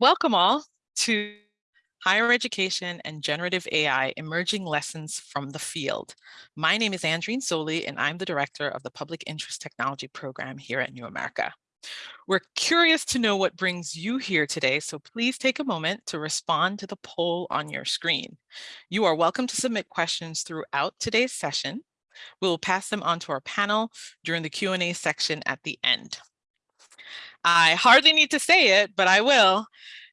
Welcome all to Higher Education and Generative AI Emerging Lessons from the Field. My name is Andreen Soley, and I'm the director of the Public Interest Technology Program here at New America. We're curious to know what brings you here today, so please take a moment to respond to the poll on your screen. You are welcome to submit questions throughout today's session. We'll pass them on to our panel during the Q&A section at the end. I hardly need to say it, but I will.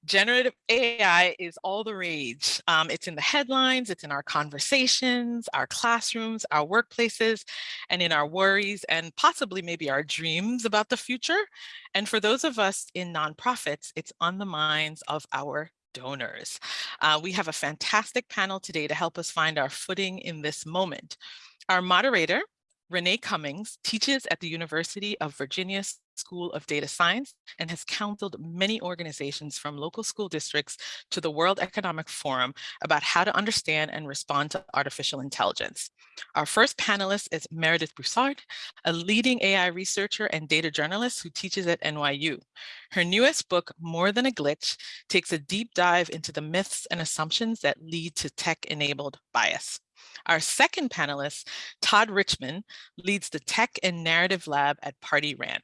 Generative AI is all the rage. Um, it's in the headlines, it's in our conversations, our classrooms, our workplaces, and in our worries and possibly maybe our dreams about the future. And for those of us in nonprofits, it's on the minds of our donors. Uh, we have a fantastic panel today to help us find our footing in this moment. Our moderator, Renee Cummings, teaches at the University of Virginia School of Data Science and has counseled many organizations from local school districts to the World Economic Forum about how to understand and respond to artificial intelligence. Our first panelist is Meredith Broussard, a leading AI researcher and data journalist who teaches at NYU. Her newest book, More Than a Glitch, takes a deep dive into the myths and assumptions that lead to tech-enabled bias. Our second panelist, Todd Richmond, leads the Tech and Narrative Lab at Pardee RAND.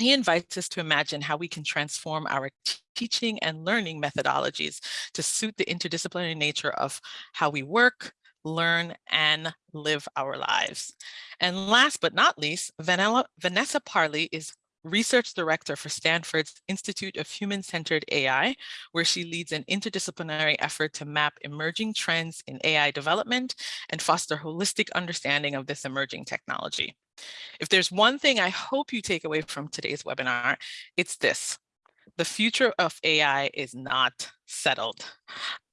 He invites us to imagine how we can transform our teaching and learning methodologies to suit the interdisciplinary nature of how we work, learn, and live our lives. And last but not least, Vanessa Parli is research director for Stanford's Institute of Human-Centered AI, where she leads an interdisciplinary effort to map emerging trends in AI development and foster holistic understanding of this emerging technology. If there's one thing I hope you take away from today's webinar, it's this. The future of AI is not settled.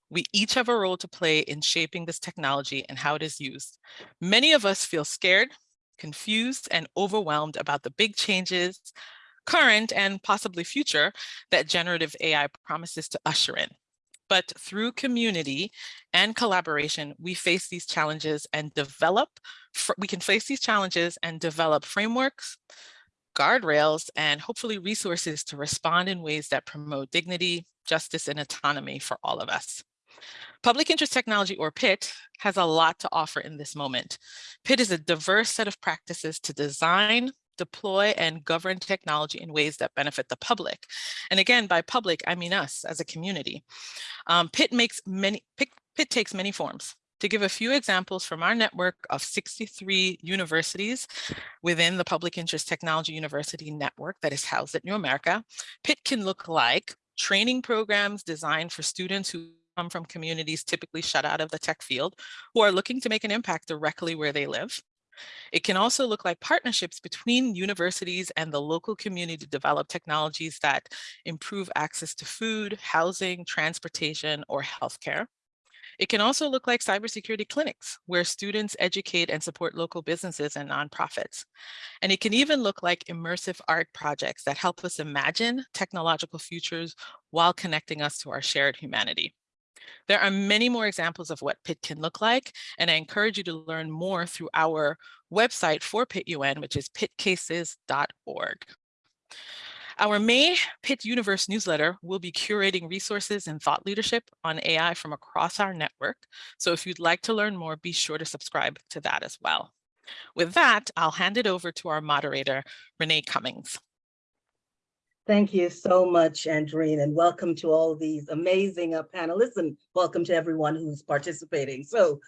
We each have a role to play in shaping this technology and how it is used. Many of us feel scared, confused, and overwhelmed about the big changes, current and possibly future, that generative AI promises to usher in. But through community and collaboration, we face these challenges and develop, we can face these challenges and develop frameworks, guardrails, and hopefully resources to respond in ways that promote dignity, justice, and autonomy for all of us. Public Interest Technology, or PIT, has a lot to offer in this moment. PIT is a diverse set of practices to design, deploy and govern technology in ways that benefit the public. And again, by public, I mean us as a community. Um, PIT makes many, PIT, PIT takes many forms. To give a few examples from our network of 63 universities within the Public Interest Technology University Network that is housed at New America, PIT can look like training programs designed for students who come from communities typically shut out of the tech field who are looking to make an impact directly where they live. It can also look like partnerships between universities and the local community to develop technologies that improve access to food, housing, transportation, or healthcare. It can also look like cybersecurity clinics where students educate and support local businesses and nonprofits. And it can even look like immersive art projects that help us imagine technological futures while connecting us to our shared humanity. There are many more examples of what PIT can look like, and I encourage you to learn more through our website for PIT-UN, which is pitcases.org. Our May PIT Universe newsletter will be curating resources and thought leadership on AI from across our network. So if you'd like to learn more, be sure to subscribe to that as well. With that, I'll hand it over to our moderator, Renee Cummings. Thank you so much, Andreen, and welcome to all these amazing uh, panelists and welcome to everyone who's participating. So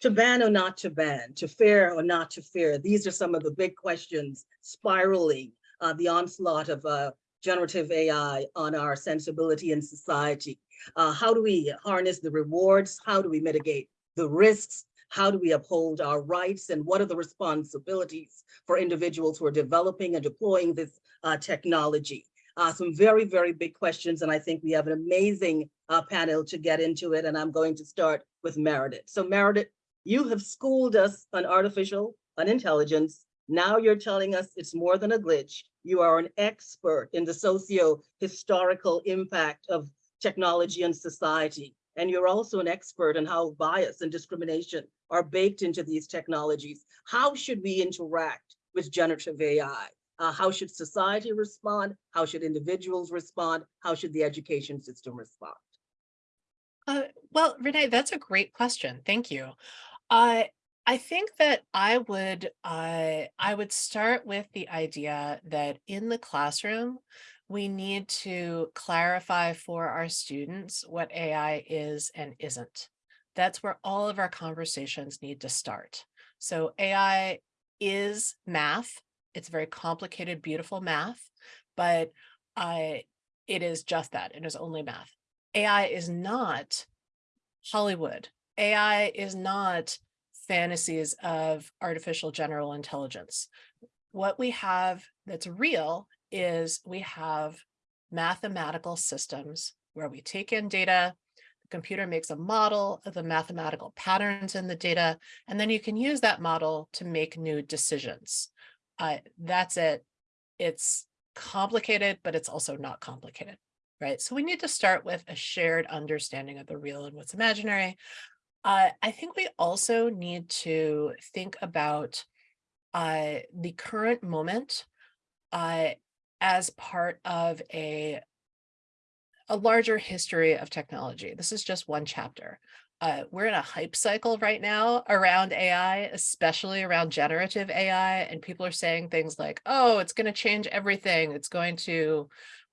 to ban or not to ban, to fear or not to fear, these are some of the big questions spiraling uh, the onslaught of uh, generative AI on our sensibility in society. Uh, how do we harness the rewards? How do we mitigate the risks? How do we uphold our rights? And what are the responsibilities for individuals who are developing and deploying this uh, technology? Uh, some very, very big questions. And I think we have an amazing uh, panel to get into it. And I'm going to start with Meredith. So Meredith, you have schooled us on artificial on intelligence. Now you're telling us it's more than a glitch. You are an expert in the socio-historical impact of technology and society. And you're also an expert in how bias and discrimination are baked into these technologies. How should we interact with generative AI? Uh, how should society respond? How should individuals respond? How should the education system respond? Uh, well, Renee, that's a great question. Thank you. Uh, I think that I would uh, I would start with the idea that in the classroom, we need to clarify for our students what AI is and isn't. That's where all of our conversations need to start. So AI is math. It's very complicated, beautiful math, but uh, it is just that. It is only math. AI is not Hollywood. AI is not fantasies of artificial general intelligence. What we have that's real is we have mathematical systems where we take in data, the computer makes a model of the mathematical patterns in the data, and then you can use that model to make new decisions. Uh, that's it. It's complicated, but it's also not complicated, right? So we need to start with a shared understanding of the real and what's imaginary. Uh, I think we also need to think about uh, the current moment uh, as part of a, a larger history of technology. This is just one chapter. Uh, we're in a hype cycle right now around AI, especially around generative AI, and people are saying things like, oh, it's going to change everything. It's going to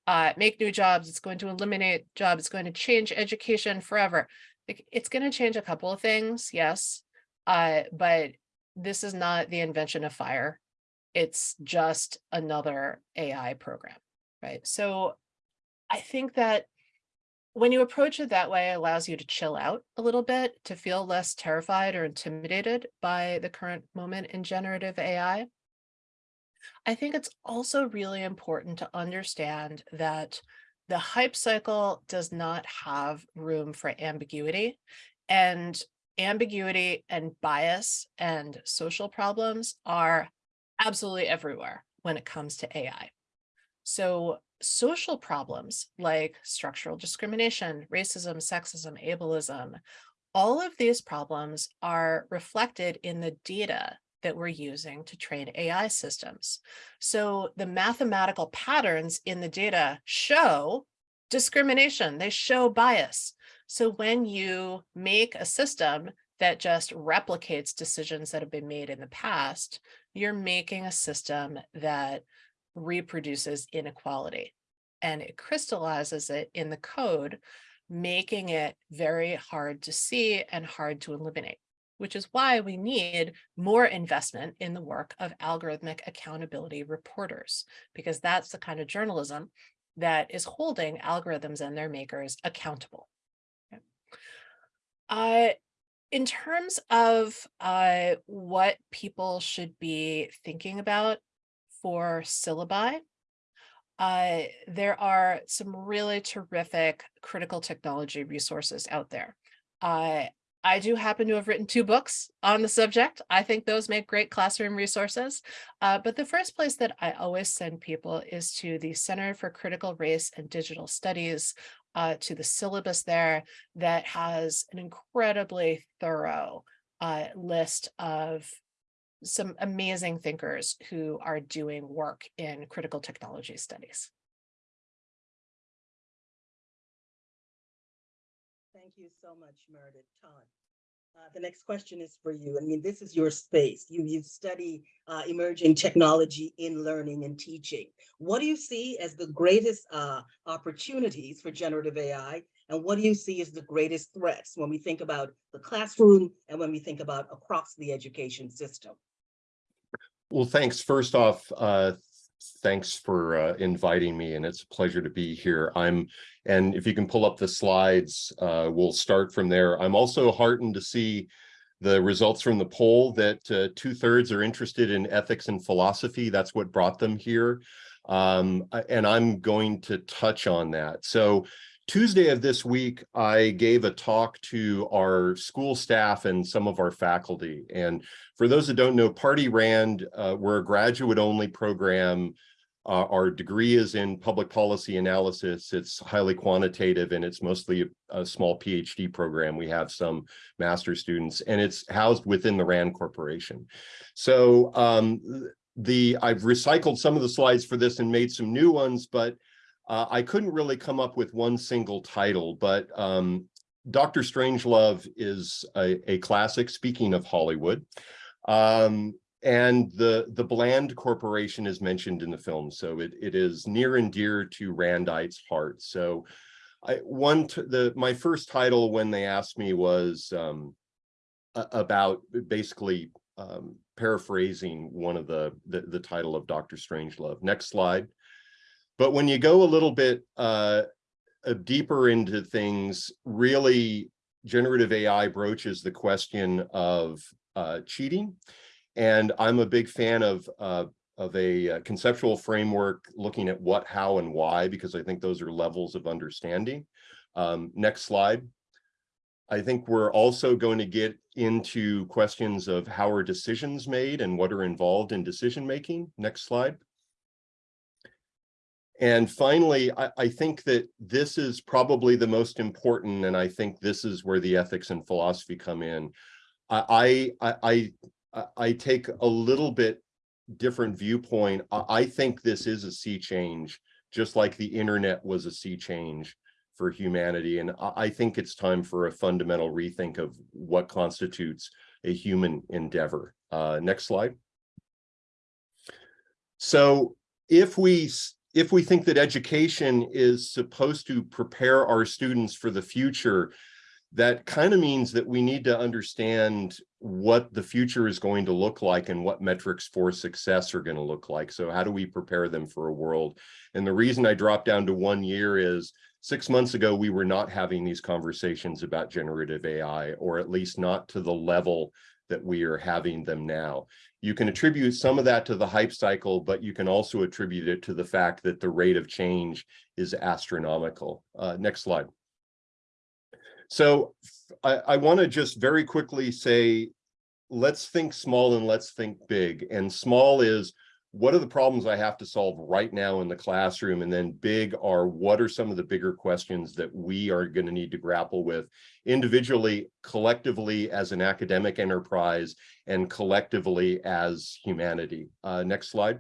uh, make new jobs. It's going to eliminate jobs. It's going to change education forever it's going to change a couple of things, yes, uh, but this is not the invention of fire. It's just another AI program, right? So I think that when you approach it that way, it allows you to chill out a little bit, to feel less terrified or intimidated by the current moment in generative AI. I think it's also really important to understand that the hype cycle does not have room for ambiguity and ambiguity and bias and social problems are absolutely everywhere when it comes to AI. So social problems like structural discrimination, racism, sexism, ableism, all of these problems are reflected in the data that we're using to train AI systems. So the mathematical patterns in the data show discrimination, they show bias. So when you make a system that just replicates decisions that have been made in the past, you're making a system that reproduces inequality and it crystallizes it in the code, making it very hard to see and hard to eliminate which is why we need more investment in the work of algorithmic accountability reporters, because that's the kind of journalism that is holding algorithms and their makers accountable. Uh, in terms of uh, what people should be thinking about for syllabi, uh, there are some really terrific critical technology resources out there. Uh, I do happen to have written two books on the subject. I think those make great classroom resources. Uh, but the first place that I always send people is to the Center for Critical Race and Digital Studies, uh, to the syllabus there that has an incredibly thorough uh, list of some amazing thinkers who are doing work in critical technology studies. Thank you so much, Meredith Todd. Uh, the next question is for you. I mean, this is your space. You, you study uh, emerging technology in learning and teaching. What do you see as the greatest uh, opportunities for generative AI? And what do you see as the greatest threats when we think about the classroom and when we think about across the education system? Well, thanks. First off, uh, thanks for uh, inviting me and it's a pleasure to be here. I'm, and if you can pull up the slides, uh, we'll start from there. I'm also heartened to see the results from the poll that uh, two thirds are interested in ethics and philosophy. That's what brought them here. Um, and I'm going to touch on that. So Tuesday of this week, I gave a talk to our school staff and some of our faculty. And for those that don't know, Pardee RAND, uh, we're a graduate only program. Uh, our degree is in public policy analysis. It's highly quantitative and it's mostly a, a small PhD program. We have some master students and it's housed within the Rand Corporation. So um, the, I've recycled some of the slides for this and made some new ones, but uh, I couldn't really come up with one single title, but um, Dr. Strangelove is a, a classic, speaking of Hollywood. Um, and the, the Bland Corporation is mentioned in the film, so it, it is near and dear to Randite's heart. So I, one, the, my first title when they asked me was um, about basically um, paraphrasing one of the, the, the title of Dr. Strangelove. Next slide. But when you go a little bit uh, deeper into things, really generative AI broaches the question of uh, cheating. And I'm a big fan of, uh, of a uh, conceptual framework looking at what, how, and why, because I think those are levels of understanding. Um, next slide. I think we're also going to get into questions of how are decisions made and what are involved in decision making. Next slide. And finally, I, I, think that this is probably the most important, and I think this is where the ethics and philosophy come in. I, I, I, I take a little bit different viewpoint. I, I think this is a sea change, just like the internet was a sea change for humanity. And I think it's time for a fundamental rethink of what constitutes a human endeavor. Uh, next slide. So if we if we think that education is supposed to prepare our students for the future, that kind of means that we need to understand what the future is going to look like and what metrics for success are going to look like. So how do we prepare them for a world? And the reason I dropped down to one year is six months ago, we were not having these conversations about generative AI, or at least not to the level that we are having them now. You can attribute some of that to the hype cycle, but you can also attribute it to the fact that the rate of change is astronomical. Uh, next slide. So I, I want to just very quickly say, let's think small and let's think big. And small is what are the problems I have to solve right now in the classroom? And then big are what are some of the bigger questions that we are going to need to grapple with individually, collectively as an academic enterprise, and collectively as humanity. Uh, next slide.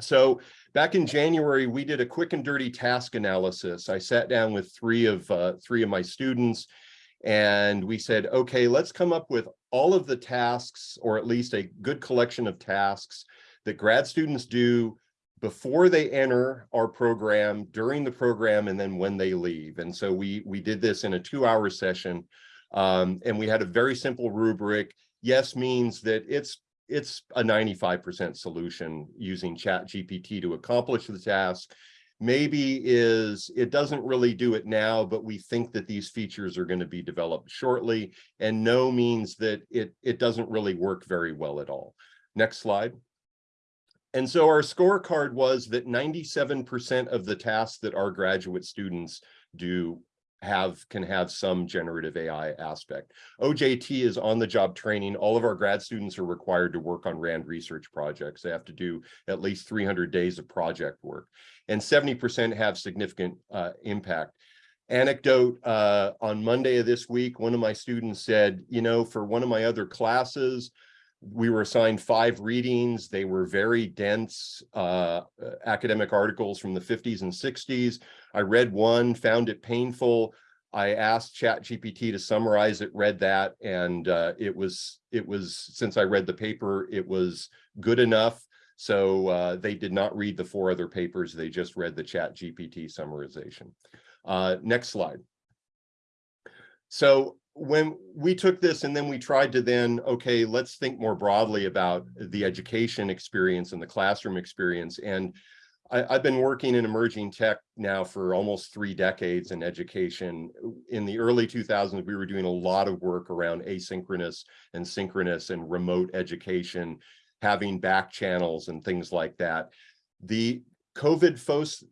So back in January, we did a quick and dirty task analysis. I sat down with three of uh, three of my students and we said, okay, let's come up with all of the tasks or at least a good collection of tasks that grad students do before they enter our program, during the program, and then when they leave. And so we, we did this in a two hour session. Um, and we had a very simple rubric. Yes means that it's it's a 95% solution using chat GPT to accomplish the task. Maybe is it doesn't really do it now, but we think that these features are going to be developed shortly. And no means that it, it doesn't really work very well at all. Next slide. And so our scorecard was that 97% of the tasks that our graduate students do have can have some generative AI aspect. OJT is on the job training. All of our grad students are required to work on RAND research projects. They have to do at least 300 days of project work and 70% have significant uh, impact. Anecdote, uh, on Monday of this week, one of my students said, you know, for one of my other classes, we were assigned five readings. They were very dense uh, academic articles from the 50s and 60s. I read one, found it painful. I asked ChatGPT to summarize it, read that, and uh, it was it was since I read the paper, it was good enough. So uh, they did not read the four other papers; they just read the ChatGPT summarization. Uh, next slide. So when we took this and then we tried to then, okay, let's think more broadly about the education experience and the classroom experience. And I, have been working in emerging tech now for almost three decades in education. In the early 2000s, we were doing a lot of work around asynchronous and synchronous and remote education, having back channels and things like that. The COVID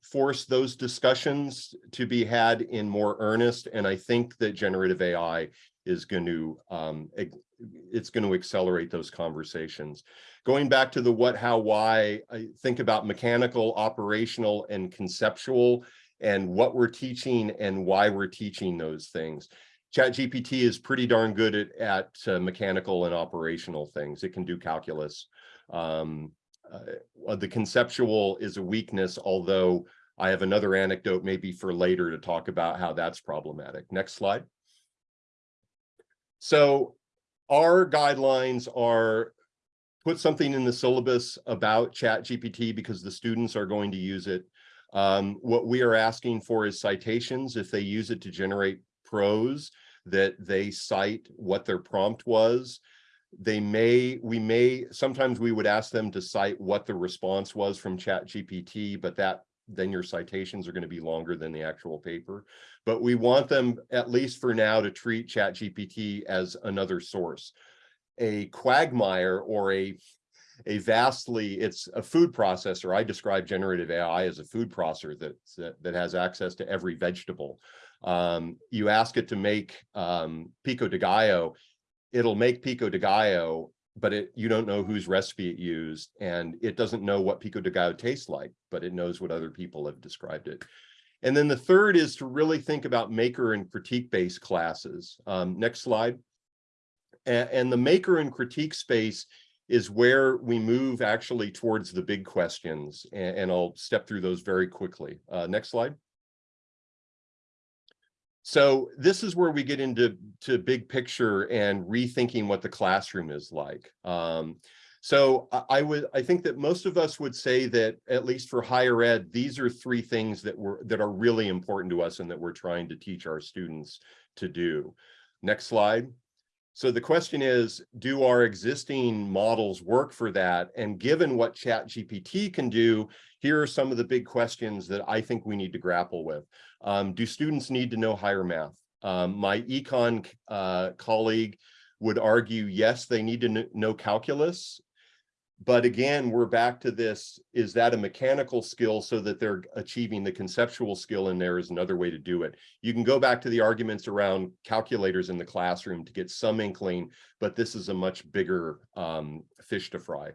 forced those discussions to be had in more earnest, and I think that generative AI is going to um, it's going to accelerate those conversations. Going back to the what, how, why, I think about mechanical, operational, and conceptual, and what we're teaching and why we're teaching those things. ChatGPT is pretty darn good at, at uh, mechanical and operational things. It can do calculus. Um, uh, the conceptual is a weakness, although I have another anecdote maybe for later to talk about how that's problematic. Next slide. So our guidelines are put something in the syllabus about chat GPT because the students are going to use it. Um, what we are asking for is citations if they use it to generate prose that they cite what their prompt was. They may, we may, sometimes we would ask them to cite what the response was from chat GPT, but that then your citations are going to be longer than the actual paper. But we want them, at least for now, to treat chat GPT as another source. A quagmire or a a vastly, it's a food processor. I describe generative AI as a food processor that, that, that has access to every vegetable. Um, you ask it to make um, pico de gallo, it'll make pico de gallo, but it you don't know whose recipe it used, and it doesn't know what pico de gallo tastes like, but it knows what other people have described it. And then the third is to really think about maker and critique-based classes. Um, next slide. And, and the maker and critique space is where we move actually towards the big questions, and, and I'll step through those very quickly. Uh, next slide. So this is where we get into to big picture and rethinking what the classroom is like. Um, so I, I would I think that most of us would say that at least for higher ed, these are three things that were that are really important to us and that we're trying to teach our students to do. Next slide. So the question is, do our existing models work for that? And given what Chat GPT can do, here are some of the big questions that I think we need to grapple with. Um, do students need to know higher math? Um, my econ uh, colleague would argue, yes, they need to know calculus. But again, we're back to this, is that a mechanical skill so that they're achieving the conceptual skill in there is another way to do it. You can go back to the arguments around calculators in the classroom to get some inkling, but this is a much bigger um, fish to fry.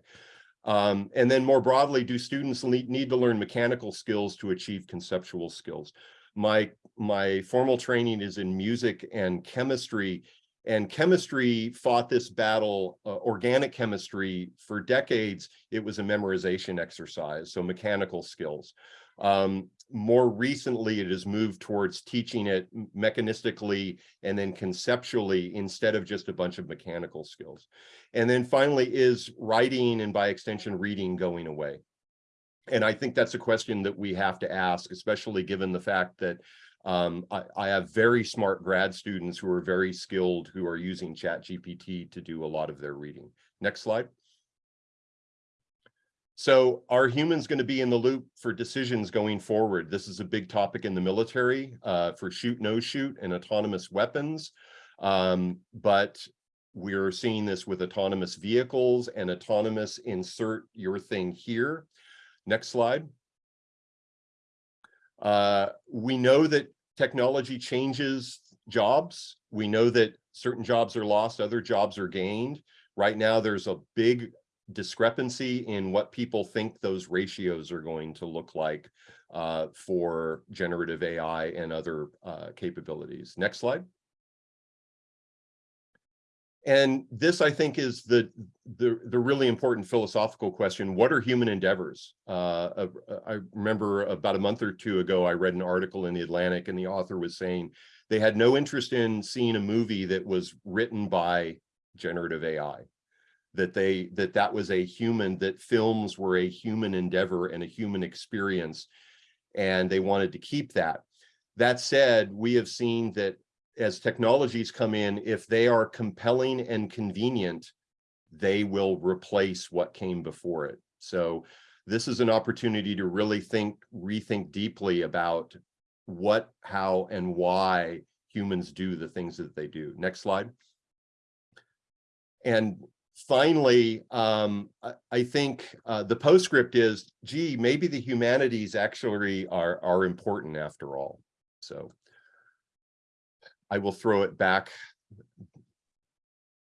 Um, and then more broadly, do students need to learn mechanical skills to achieve conceptual skills? My, my formal training is in music and chemistry, and chemistry fought this battle, uh, organic chemistry, for decades, it was a memorization exercise, so mechanical skills. Um, more recently, it has moved towards teaching it mechanistically and then conceptually instead of just a bunch of mechanical skills. And then finally, is writing and by extension, reading going away? And I think that's a question that we have to ask, especially given the fact that um, I, I, have very smart grad students who are very skilled who are using chat GPT to do a lot of their reading. Next slide. So are humans going to be in the loop for decisions going forward? This is a big topic in the military uh, for shoot, no shoot and autonomous weapons. Um, but we're seeing this with autonomous vehicles and autonomous insert your thing here. Next slide. Uh, we know that technology changes jobs. We know that certain jobs are lost, other jobs are gained. Right now, there's a big discrepancy in what people think those ratios are going to look like uh, for generative AI and other uh, capabilities. Next slide. And this, I think, is the, the, the really important philosophical question. What are human endeavors? Uh, I remember about a month or two ago, I read an article in the Atlantic and the author was saying they had no interest in seeing a movie that was written by generative AI, that they that that was a human, that films were a human endeavor and a human experience, and they wanted to keep that. That said, we have seen that as technologies come in, if they are compelling and convenient, they will replace what came before it. So this is an opportunity to really think, rethink deeply about what, how, and why humans do the things that they do. Next slide. And finally, um, I, think uh, the postscript is, gee, maybe the humanities actually are, are important after all. So I will throw it back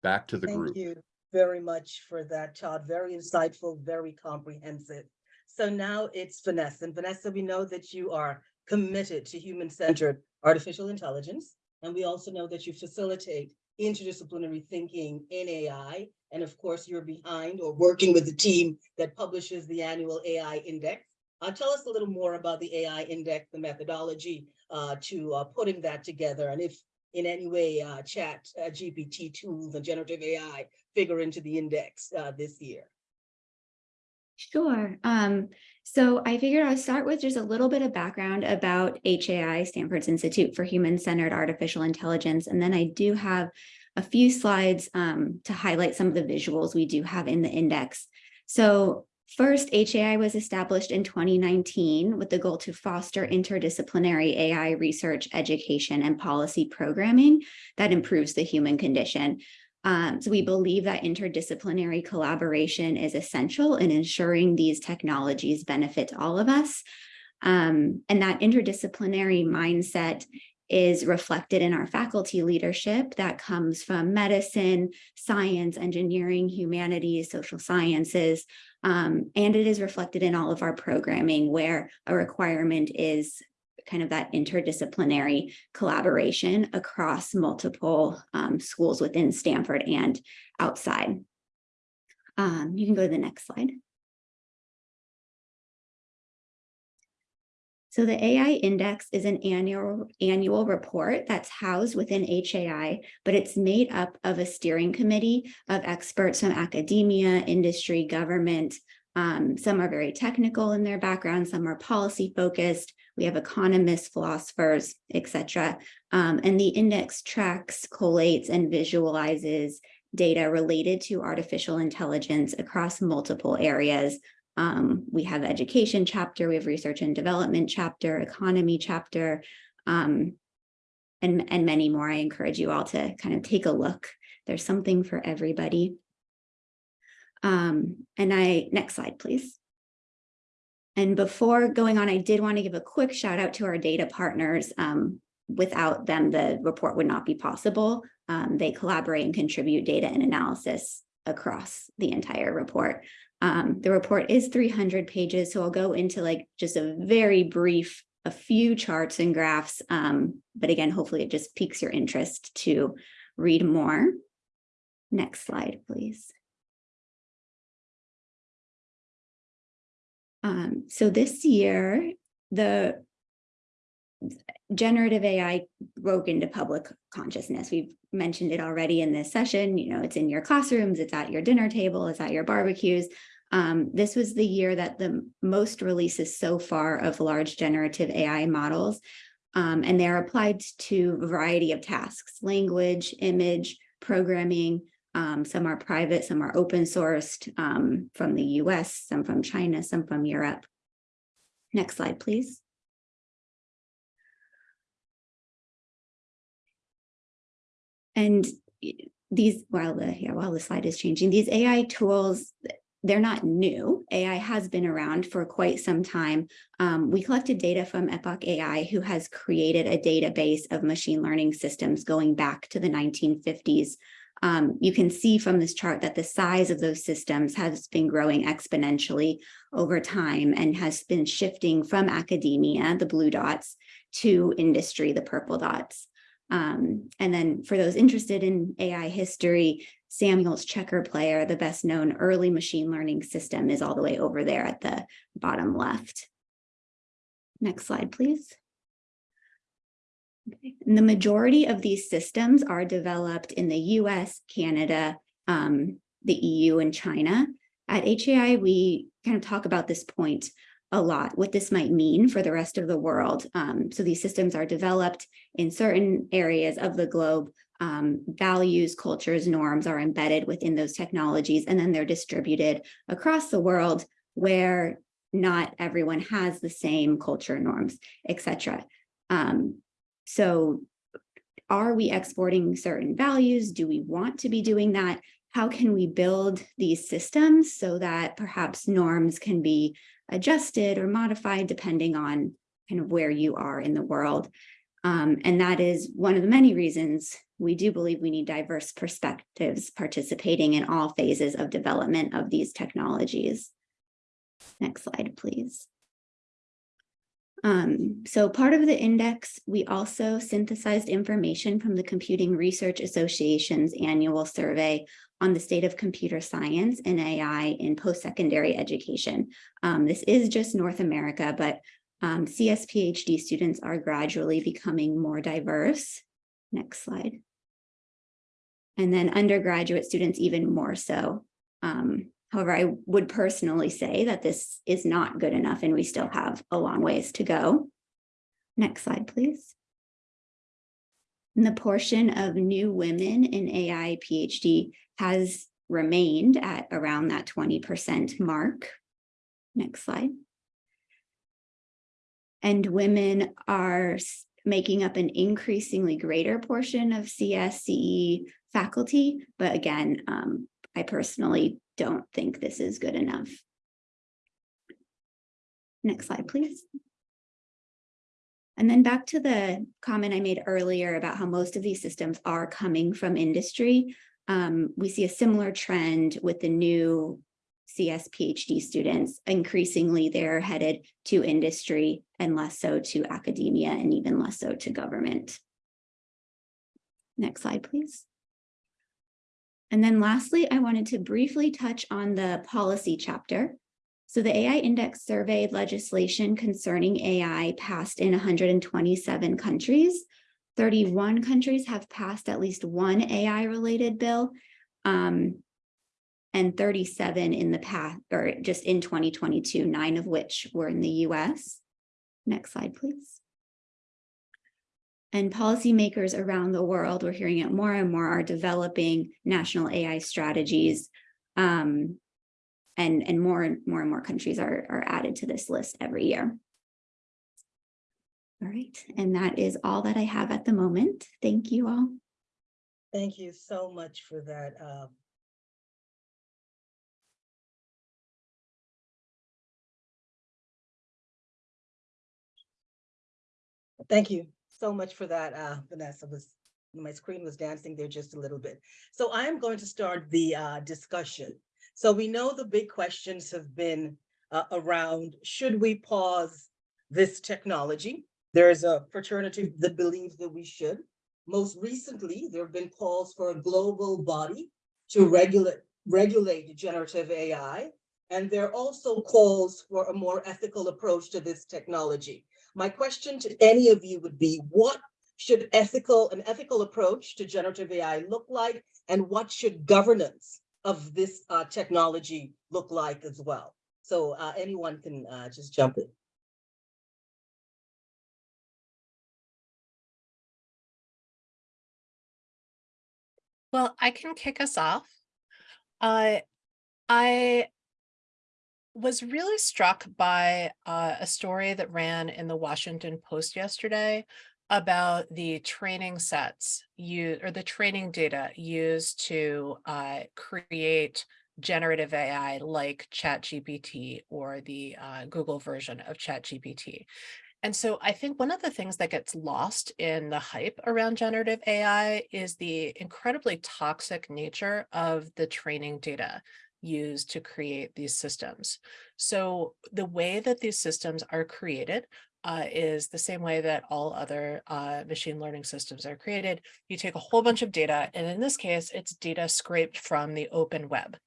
back to the Thank group. you very much for that, Todd. Very insightful, very comprehensive. So now it's Vanessa. And Vanessa, we know that you are committed to human-centered artificial intelligence. And we also know that you facilitate interdisciplinary thinking in AI And of course, you're behind or working with the team that publishes the annual AI Index. Uh, tell us a little more about the AI Index, the methodology uh, to uh, putting that together, and if in any way uh, chat uh, GPT tools and generative AI figure into the index uh, this year. Sure. Um, so I figured I'd start with just a little bit of background about HAI, Stanford's Institute for Human-Centered Artificial Intelligence, and then I do have a few slides um, to highlight some of the visuals we do have in the index. So first, HAI was established in 2019 with the goal to foster interdisciplinary AI research, education, and policy programming that improves the human condition. Um, so we believe that interdisciplinary collaboration is essential in ensuring these technologies benefit all of us. Um, and that interdisciplinary mindset is reflected in our faculty leadership that comes from medicine, science, engineering, humanities, social sciences, um, and it is reflected in all of our programming where a requirement is kind of that interdisciplinary collaboration across multiple um, schools within Stanford and outside. Um, you can go to the next slide. So the AI Index is an annual annual report that's housed within HAI, but it's made up of a steering committee of experts from academia, industry, government. Um, some are very technical in their background, some are policy focused. We have economists, philosophers, etc. Um, and the index tracks, collates, and visualizes data related to artificial intelligence across multiple areas um, we have education chapter, we have research and development chapter, economy chapter, um, and, and many more. I encourage you all to kind of take a look. There's something for everybody. Um, and I, next slide, please. And before going on, I did want to give a quick shout out to our data partners. Um, without them, the report would not be possible. Um, they collaborate and contribute data and analysis across the entire report. Um, the report is 300 pages, so I'll go into like just a very brief, a few charts and graphs. Um, but again, hopefully it just piques your interest to read more. Next slide, please. Um, so this year, the generative AI broke into public consciousness. We've mentioned it already in this session. You know, it's in your classrooms, it's at your dinner table, it's at your barbecues. Um, this was the year that the most releases so far of large generative AI models, um, and they're applied to a variety of tasks, language, image, programming. Um, some are private, some are open sourced um, from the US, some from China, some from Europe. Next slide, please. And these, while the, yeah, while the slide is changing, these AI tools, they're not new. AI has been around for quite some time. Um, we collected data from Epoch AI, who has created a database of machine learning systems going back to the 1950s. Um, you can see from this chart that the size of those systems has been growing exponentially over time and has been shifting from academia, the blue dots, to industry, the purple dots. Um, and then for those interested in AI history, Samuel's checker player, the best known early machine learning system is all the way over there at the bottom left. Next slide, please. And the majority of these systems are developed in the US, Canada, um, the EU, and China. At HAI, we kind of talk about this point a lot, what this might mean for the rest of the world. Um, so these systems are developed in certain areas of the globe, um, values, cultures, norms are embedded within those technologies, and then they're distributed across the world where not everyone has the same culture norms, etc. Um, so are we exporting certain values? Do we want to be doing that? How can we build these systems so that perhaps norms can be adjusted or modified depending on kind of where you are in the world? Um, and that is one of the many reasons we do believe we need diverse perspectives participating in all phases of development of these technologies. Next slide, please. Um, so part of the index, we also synthesized information from the Computing Research Association's annual survey on the state of computer science and AI in post-secondary education. Um, this is just North America, but um, CS PhD students are gradually becoming more diverse. Next slide. And then undergraduate students even more so. Um, however, I would personally say that this is not good enough and we still have a long ways to go. Next slide, please. And the portion of new women in AI PhD has remained at around that 20% mark. Next slide. And women are making up an increasingly greater portion of CSCE faculty. But again, um, I personally don't think this is good enough. Next slide, please. And then back to the comment I made earlier about how most of these systems are coming from industry. Um, we see a similar trend with the new CS PhD students. Increasingly, they're headed to industry and less so to academia and even less so to government. Next slide, please. And then lastly, I wanted to briefly touch on the policy chapter. So the AI Index surveyed legislation concerning AI passed in 127 countries. 31 countries have passed at least one AI-related bill. Um, and 37 in the past, or just in 2022, nine of which were in the US. Next slide, please. And policymakers around the world, we're hearing it more and more, are developing national AI strategies. Um, and, and more and more and more countries are, are added to this list every year. All right, and that is all that I have at the moment. Thank you all. Thank you so much for that. uh, Thank you so much for that, uh, Vanessa. Was my screen was dancing there just a little bit. So I am going to start the uh, discussion. So we know the big questions have been uh, around, should we pause this technology? There is a fraternity that believes that we should. Most recently, there have been calls for a global body to regulate regulate generative AI. And there are also calls for a more ethical approach to this technology. My question to any of you would be, what should ethical an ethical approach to generative AI look like? And what should governance of this uh, technology look like as well? So uh, anyone can uh, just jump in. Well, I can kick us off. Uh, I was really struck by uh, a story that ran in the Washington Post yesterday about the training sets you or the training data used to uh, create generative AI like ChatGPT or the uh, Google version of ChatGPT. And so I think one of the things that gets lost in the hype around generative AI is the incredibly toxic nature of the training data used to create these systems. So the way that these systems are created uh, is the same way that all other uh, machine learning systems are created. You take a whole bunch of data, and in this case, it's data scraped from the open web.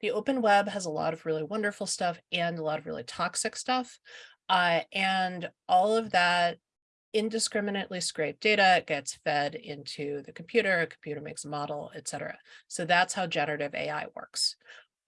The open web has a lot of really wonderful stuff and a lot of really toxic stuff. Uh, and all of that indiscriminately scraped data gets fed into the computer, a computer makes a model, et cetera. So that's how generative AI works.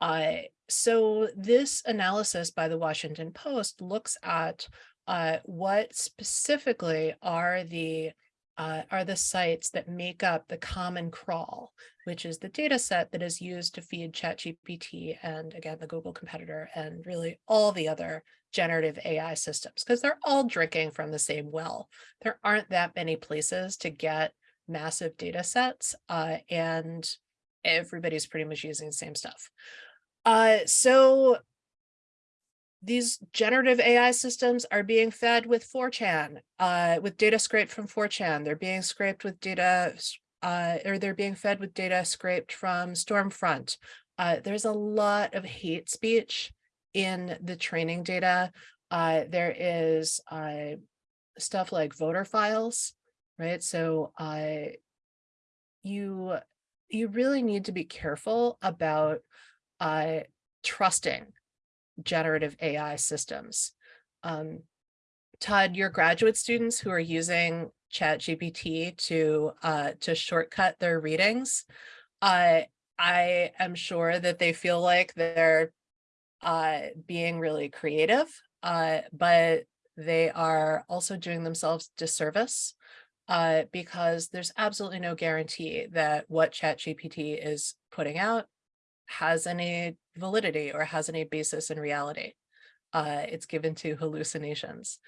Uh, so this analysis by the Washington Post looks at uh, what specifically are the uh, are the sites that make up the common crawl, which is the data set that is used to feed ChatGPT and again, the Google competitor and really all the other generative AI systems, because they're all drinking from the same well. There aren't that many places to get massive data sets uh, and everybody's pretty much using the same stuff. Uh, so these generative AI systems are being fed with 4chan, uh, with data scraped from 4chan. They're being scraped with data, uh, or they're being fed with data scraped from Stormfront. Uh, there's a lot of hate speech in the training data. Uh, there is uh, stuff like voter files, right? So uh, you you really need to be careful about uh, trusting generative AI systems. Um, Todd, your graduate students who are using ChatGPT to uh, to shortcut their readings, uh, I am sure that they feel like they're uh, being really creative, uh, but they are also doing themselves disservice uh, because there's absolutely no guarantee that what ChatGPT is putting out has any validity or has any basis in reality. Uh, it's given to hallucinations.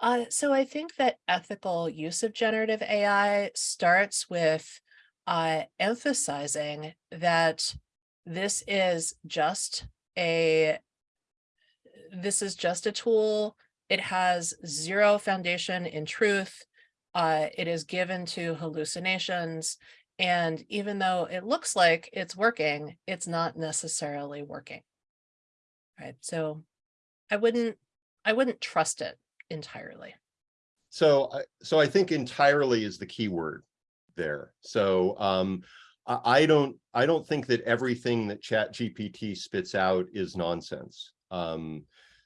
Uh, so I think that ethical use of generative AI starts with uh, emphasizing that this is just a this is just a tool. It has zero foundation in truth. Uh, it is given to hallucinations. And even though it looks like it's working, it's not necessarily working. Right. So I wouldn't I wouldn't trust it entirely. So, so I think entirely is the key word there. So, um, I, I don't, I don't think that everything that Chat GPT spits out is nonsense. Um,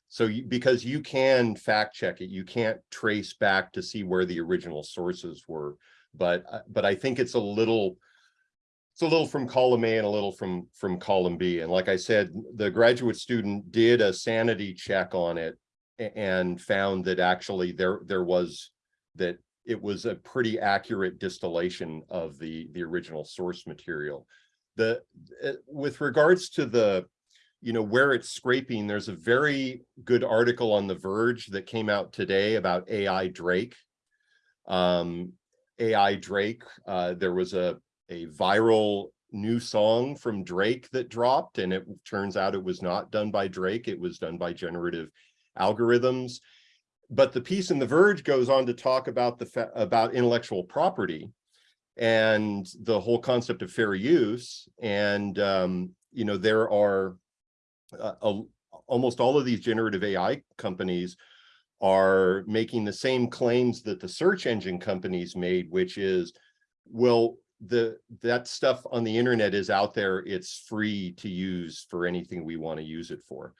so you, because you can fact check it, you can't trace back to see where the original sources were. But, uh, but I think it's a little, it's a little from column A and a little from, from column B. And like I said, the graduate student did a sanity check on it and found that actually there there was that it was a pretty accurate distillation of the the original source material. The uh, with regards to the you know where it's scraping, there's a very good article on The Verge that came out today about AI Drake. Um, AI Drake, uh, there was a a viral new song from Drake that dropped, and it turns out it was not done by Drake. It was done by generative algorithms. But the piece in The Verge goes on to talk about the about intellectual property and the whole concept of fair use. And um, you know, there are uh, a, almost all of these generative AI companies are making the same claims that the search engine companies made, which is, well, the that stuff on the internet is out there. It's free to use for anything we want to use it for.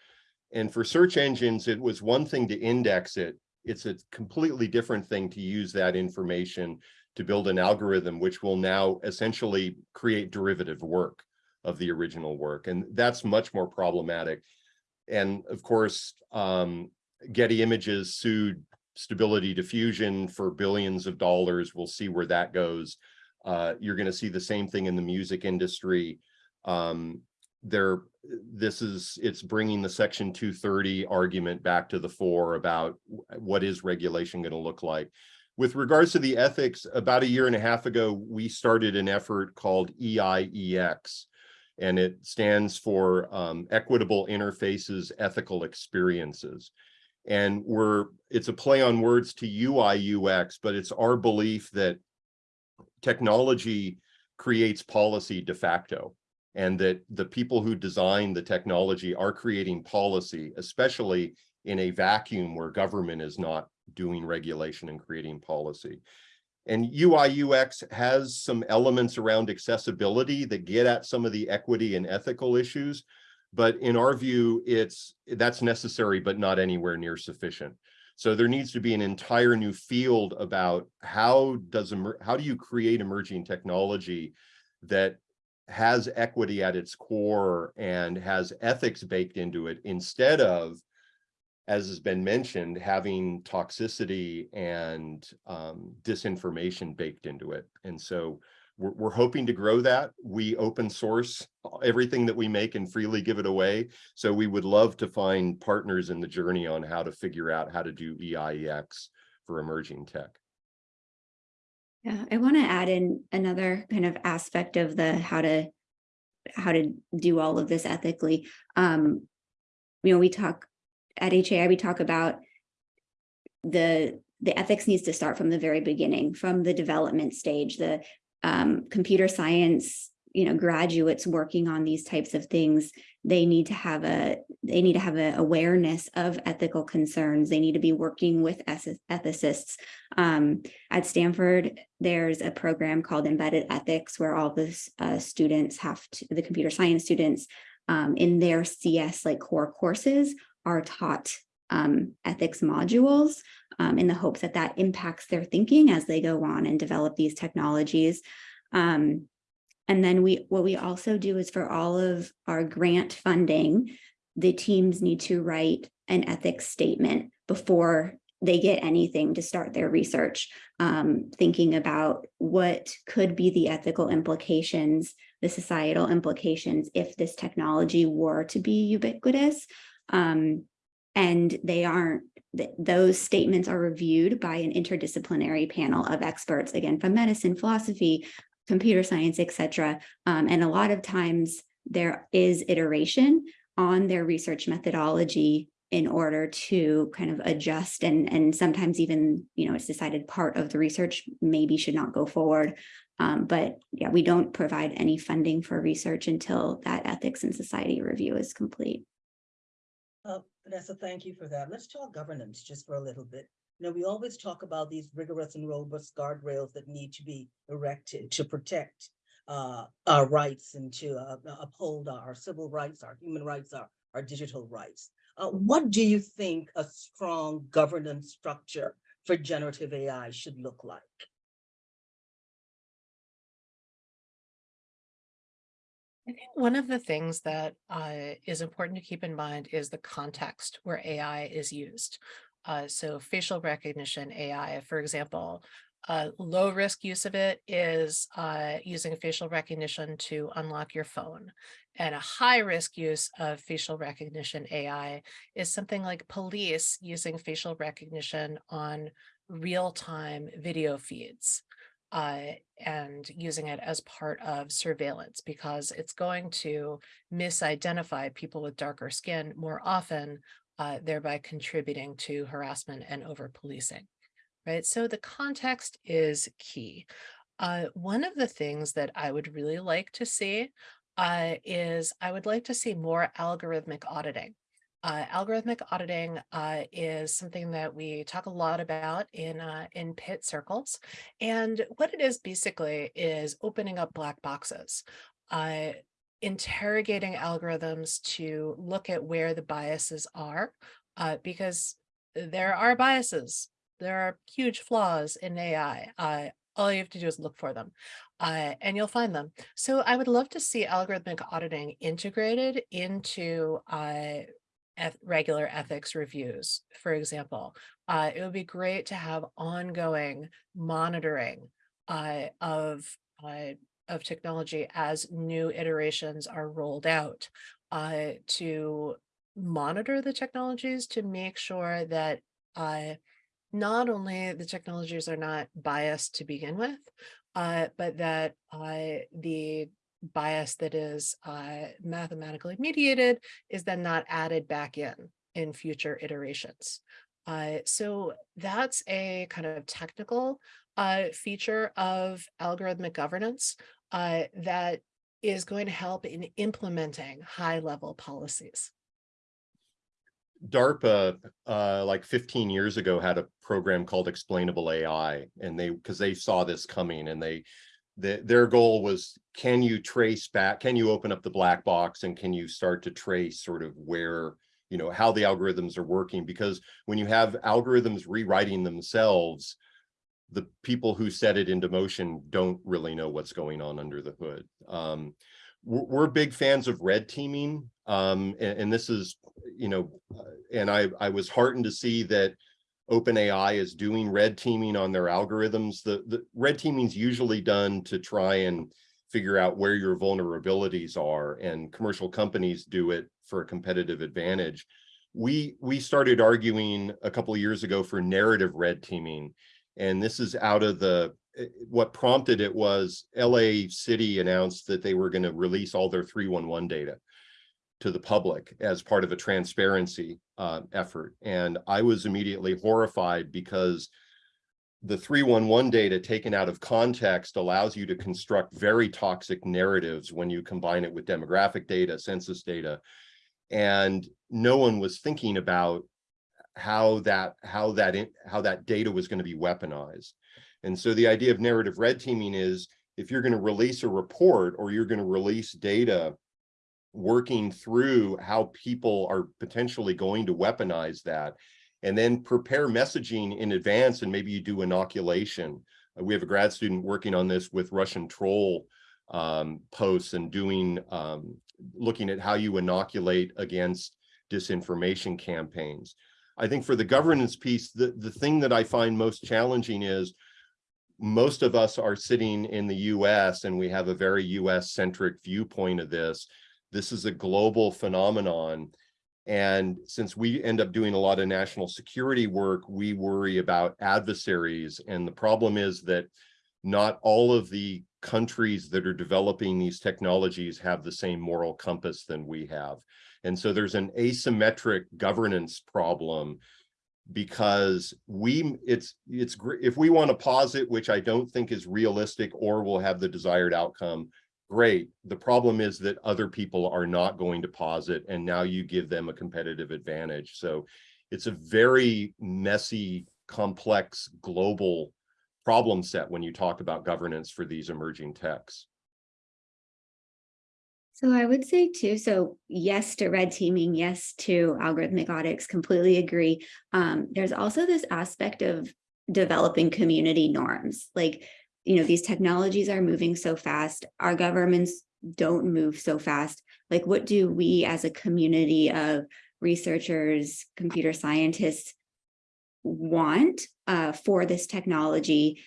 And for search engines, it was one thing to index it. It's a completely different thing to use that information to build an algorithm, which will now essentially create derivative work of the original work. And that's much more problematic. And of course, um, Getty Images sued Stability Diffusion for billions of dollars. We'll see where that goes. Uh, you're going to see the same thing in the music industry. Um, there this is it's bringing the section 230 argument back to the fore about what is regulation going to look like with regards to the ethics about a year and a half ago we started an effort called EIEX and it stands for um, equitable interfaces ethical experiences and we're it's a play on words to ui ux but it's our belief that technology creates policy de facto and that the people who design the technology are creating policy, especially in a vacuum where government is not doing regulation and creating policy. And UI UX has some elements around accessibility that get at some of the equity and ethical issues. But in our view, it's that's necessary, but not anywhere near sufficient. So there needs to be an entire new field about how does how do you create emerging technology that has equity at its core and has ethics baked into it instead of, as has been mentioned, having toxicity and um, disinformation baked into it. And so we're, we're hoping to grow that. We open source everything that we make and freely give it away. So we would love to find partners in the journey on how to figure out how to do EIEX for emerging tech. Yeah, I want to add in another kind of aspect of the how to how to do all of this ethically. Um, you know, we talk at HAI, we talk about the the ethics needs to start from the very beginning, from the development stage, the um, computer science you know, graduates working on these types of things, they need to have a, they need to have an awareness of ethical concerns. They need to be working with ethicists. Um, at Stanford, there's a program called Embedded Ethics where all the uh, students have to, the computer science students um, in their CS like core courses are taught um, ethics modules um, in the hopes that that impacts their thinking as they go on and develop these technologies. Um, and then we, what we also do is for all of our grant funding, the teams need to write an ethics statement before they get anything to start their research, um, thinking about what could be the ethical implications, the societal implications if this technology were to be ubiquitous. Um, and they aren't, those statements are reviewed by an interdisciplinary panel of experts, again, from medicine, philosophy, computer science, et cetera. Um, and a lot of times there is iteration on their research methodology in order to kind of adjust and, and sometimes even, you know, it's decided part of the research maybe should not go forward. Um, but yeah, we don't provide any funding for research until that ethics and society review is complete. Uh, Vanessa, thank you for that. Let's talk governance just for a little bit. You know, we always talk about these rigorous and robust guardrails that need to be erected to protect uh, our rights and to uh, uphold our civil rights, our human rights, our, our digital rights. Uh, what do you think a strong governance structure for generative AI should look like? I think one of the things that uh, is important to keep in mind is the context where AI is used. Uh, so facial recognition AI, for example, uh, low risk use of it is uh, using facial recognition to unlock your phone. And a high risk use of facial recognition AI is something like police using facial recognition on real time video feeds uh, and using it as part of surveillance because it's going to misidentify people with darker skin more often, uh, thereby contributing to harassment and over policing. Right. So the context is key. Uh, one of the things that I would really like to see uh, is I would like to see more algorithmic auditing. Uh, algorithmic auditing uh, is something that we talk a lot about in uh, in pit circles, and what it is basically is opening up black boxes, uh, interrogating algorithms to look at where the biases are, uh, because there are biases, there are huge flaws in AI. Uh, all you have to do is look for them and you'll find them. So I would love to see algorithmic auditing integrated into regular ethics reviews, for example. Uh, it would be great to have ongoing monitoring uh, of uh, of technology as new iterations are rolled out uh, to monitor the technologies to make sure that uh, not only the technologies are not biased to begin with, uh, but that uh, the bias that is uh, mathematically mediated is then not added back in in future iterations. Uh, so that's a kind of technical uh, feature of algorithmic governance uh, that is going to help in implementing high level policies. DARPA, uh, like fifteen years ago, had a program called Explainable AI, and they, because they saw this coming and they, the, their goal was, can you trace back, can you open up the black box and can you start to trace sort of where, you know, how the algorithms are working? Because when you have algorithms rewriting themselves, the people who set it into motion don't really know what's going on under the hood. Um, we're, we're big fans of red teaming. Um, and, and this is, you know, uh, and I, I was heartened to see that OpenAI is doing red teaming on their algorithms. The, the red teaming is usually done to try and figure out where your vulnerabilities are and commercial companies do it for a competitive advantage. We, we started arguing a couple years ago for narrative red teaming. And this is out of the, eh, what prompted it was LA City announced that they were going to release all their 311 data to the public as part of a transparency uh, effort. And I was immediately horrified because the 311 data taken out of context allows you to construct very toxic narratives when you combine it with demographic data, census data. And no one was thinking about how that how that how that data was going to be weaponized. And so the idea of narrative red teaming is if you're going to release a report or you're going to release data working through how people are potentially going to weaponize that and then prepare messaging in advance and maybe you do inoculation. Uh, we have a grad student working on this with Russian troll um, posts and doing um, looking at how you inoculate against disinformation campaigns. I think for the governance piece, the, the thing that I find most challenging is most of us are sitting in the US and we have a very US centric viewpoint of this. This is a global phenomenon. And since we end up doing a lot of national security work, we worry about adversaries. And the problem is that not all of the countries that are developing these technologies have the same moral compass than we have. And so there's an asymmetric governance problem because we it's it's if we want to pause it which i don't think is realistic or will have the desired outcome great the problem is that other people are not going to pause it and now you give them a competitive advantage so it's a very messy complex global problem set when you talk about governance for these emerging techs So I would say too, so yes to red teaming, yes to algorithmic audits, completely agree. Um, there's also this aspect of developing community norms. Like, you know, these technologies are moving so fast. Our governments don't move so fast. Like, what do we as a community of researchers, computer scientists want uh, for this technology?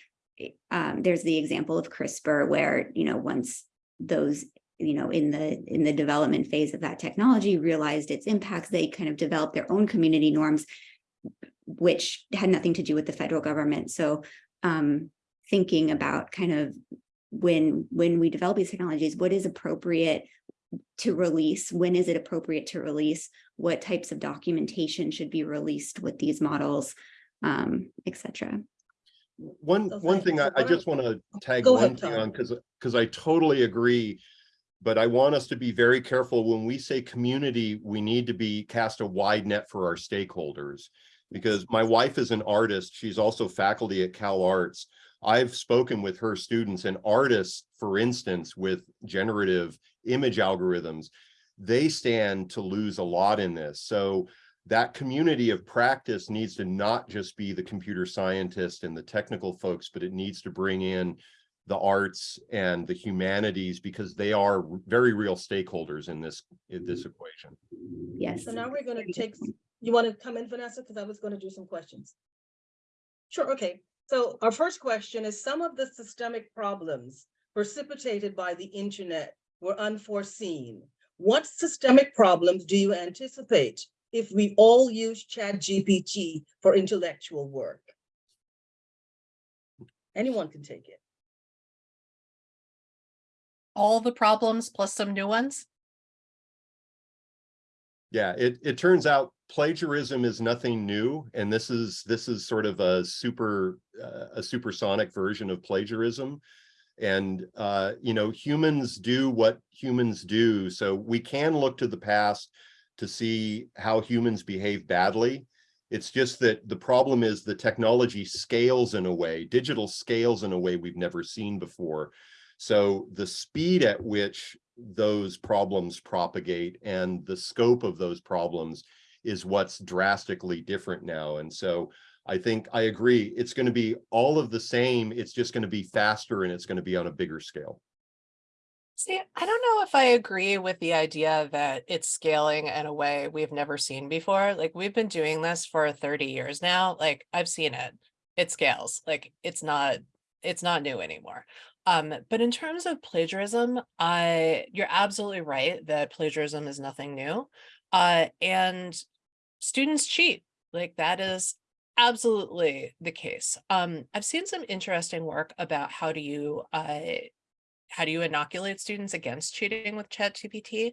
Um, there's the example of CRISPR where, you know, once those you know, in the in the development phase of that technology, realized its impacts. They kind of developed their own community norms, which had nothing to do with the federal government. So um, thinking about kind of when when we develop these technologies, what is appropriate to release? When is it appropriate to release? What types of documentation should be released with these models, um, et cetera? One So one thing. I, I just want to tag Go one ahead, thing on because because I totally agree. But I want us to be very careful when we say community, we need to be cast a wide net for our stakeholders. Because my wife is an artist, she's also faculty at Cal Arts. I've spoken with her students and artists, for instance, with generative image algorithms, they stand to lose a lot in this. So that community of practice needs to not just be the computer scientist and the technical folks, but it needs to bring in the arts and the humanities because they are very real stakeholders in this in this mm-hmm. equation. Yes. So now we're gonna take, you want to come in, Vanessa? Because I was gonna do some questions. Sure, okay. So our first question is some of the systemic problems precipitated by the internet were unforeseen. What systemic problems do you anticipate if we all use Chat GPT for intellectual work? Anyone can take it. All the problems plus some new ones. Yeah, it it turns out plagiarism is nothing new, and this is this is sort of a super uh, a supersonic version of plagiarism. And uh, you know, humans do what humans do, so we can look to the past to see how humans behave badly. It's just that the problem is the technology scales in a way, digital scales in a way we've never seen before. So the speed at which those problems propagate and the scope of those problems is what's drastically different now. And so I think I agree, it's going to be all of the same, it's just going to be faster and it's going to be on a bigger scale. See, I don't know if I agree with the idea that it's scaling in a way we've never seen before. Like we've been doing this for 30 years now. Like I've seen it. It scales. Like it's not it's not new anymore. Um, but in terms of plagiarism, I you're absolutely right that plagiarism is nothing new. Uh, and students cheat. Like that is absolutely the case. Um, I've seen some interesting work about how do you uh how do you inoculate students against cheating with ChatGPT?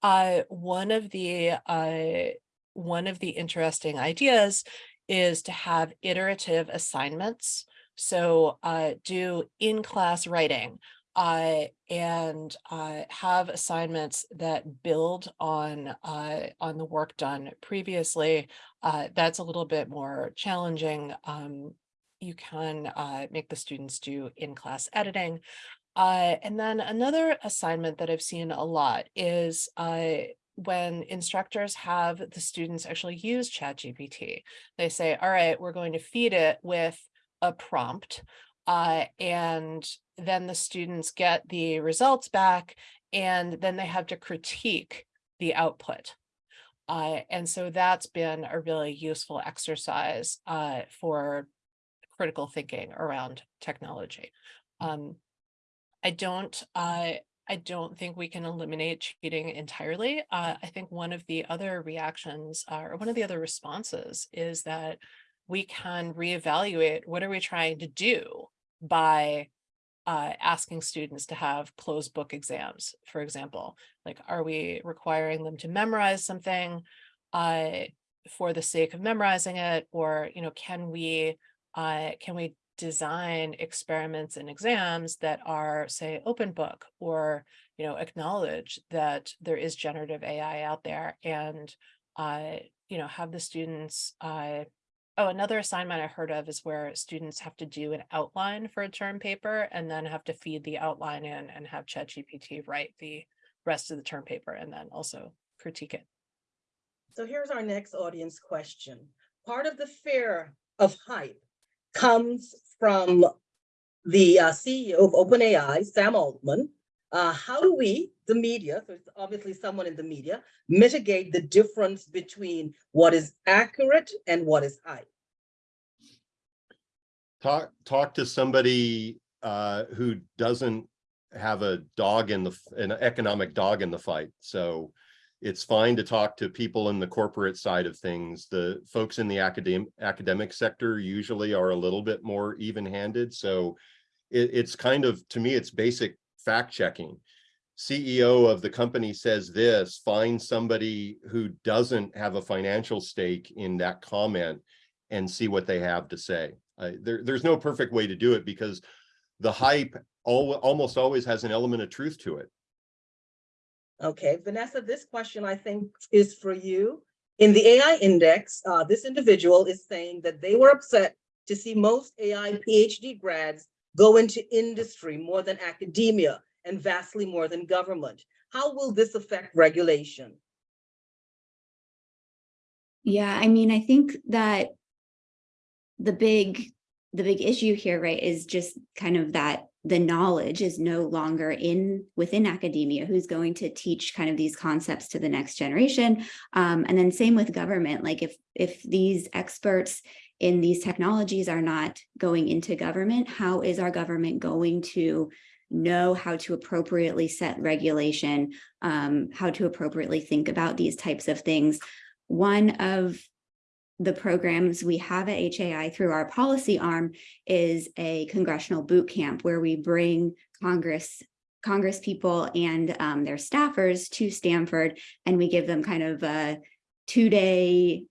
Uh, one of the uh, one of the interesting ideas is to have iterative assignments So uh, do in-class writing uh, and uh, have assignments that build on uh, on the work done previously. Uh, that's a little bit more challenging. Um, you can uh, make the students do in-class editing. And then another assignment that I've seen a lot is when instructors have the students actually use ChatGPT. They say, all right, we're going to feed it with a prompt uh, and then the students get the results back and then they have to critique the output. Uh, and so that's been a really useful exercise uh, for critical thinking around technology. Um, I don't, uh, I don't think we can eliminate cheating entirely. Uh, I think one of the other reactions uh, or one of the other responses is that we can reevaluate what are we trying to do by uh, asking students to have closed book exams, for example. Like, are we requiring them to memorize something uh, for the sake of memorizing it? Or, you know, can we uh, can we design experiments and exams that are, say, open book or, you know, acknowledge that there is generative AI out there and, uh, you know, have the students uh, Oh, another assignment I heard of is where students have to do an outline for a term paper and then have to feed the outline in and have ChatGPT write the rest of the term paper and then also critique it. So here's our next audience question. Part of the fear of hype comes from the uh, CEO of OpenAI, Sam Altman. Uh, how do we, the media, so it's obviously someone in the media, mitigate the difference between what is accurate and what is hype? Talk, talk to somebody uh, who doesn't have a dog in the, an economic dog in the fight. So it's fine to talk to people in the corporate side of things. The folks in the academic, academic sector usually are a little bit more even-handed. So it, it's kind of, to me, it's basic fact checking. CEO of the company says this, find somebody who doesn't have a financial stake in that comment and see what they have to say. Uh, there, there's no perfect way to do it because the hype al almost always has an element of truth to it. Okay, Vanessa, this question I think is for you. In the AI index, uh, this individual is saying that they were upset to see most AI PhD grads go into industry more than academia and vastly more than government. How will this affect regulation? Yeah, I mean, I think that the big, the big issue here, right, is just kind of that the knowledge is no longer in within academia who's going to teach kind of these concepts to the next generation um, and then same with government like if if these experts in these technologies are not going into government how is our government going to know how to appropriately set regulation um, how to appropriately think about these types of things? One of the programs we have at HAI through our policy arm is a congressional boot camp where we bring Congress Congress people and um, their staffers to Stanford and we give them kind of a two-day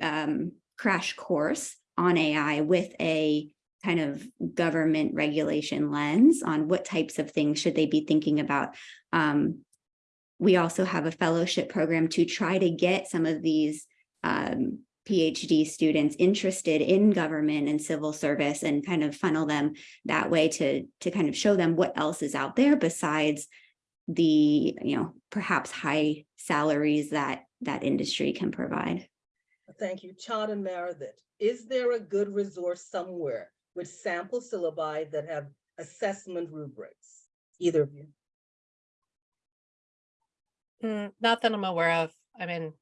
um, crash course on AI with a kind of government regulation lens on what types of things should they be thinking about. Um, we also have a fellowship program to try to get some of these um, PhD students interested in government and civil service and kind of funnel them that way to, to kind of show them what else is out there besides the, you know, perhaps high salaries that that industry can provide. Thank you. Chad and Meredith, is there a good resource somewhere with sample syllabi that have assessment rubrics? Either of you? Mm, not that I'm aware of. I mean,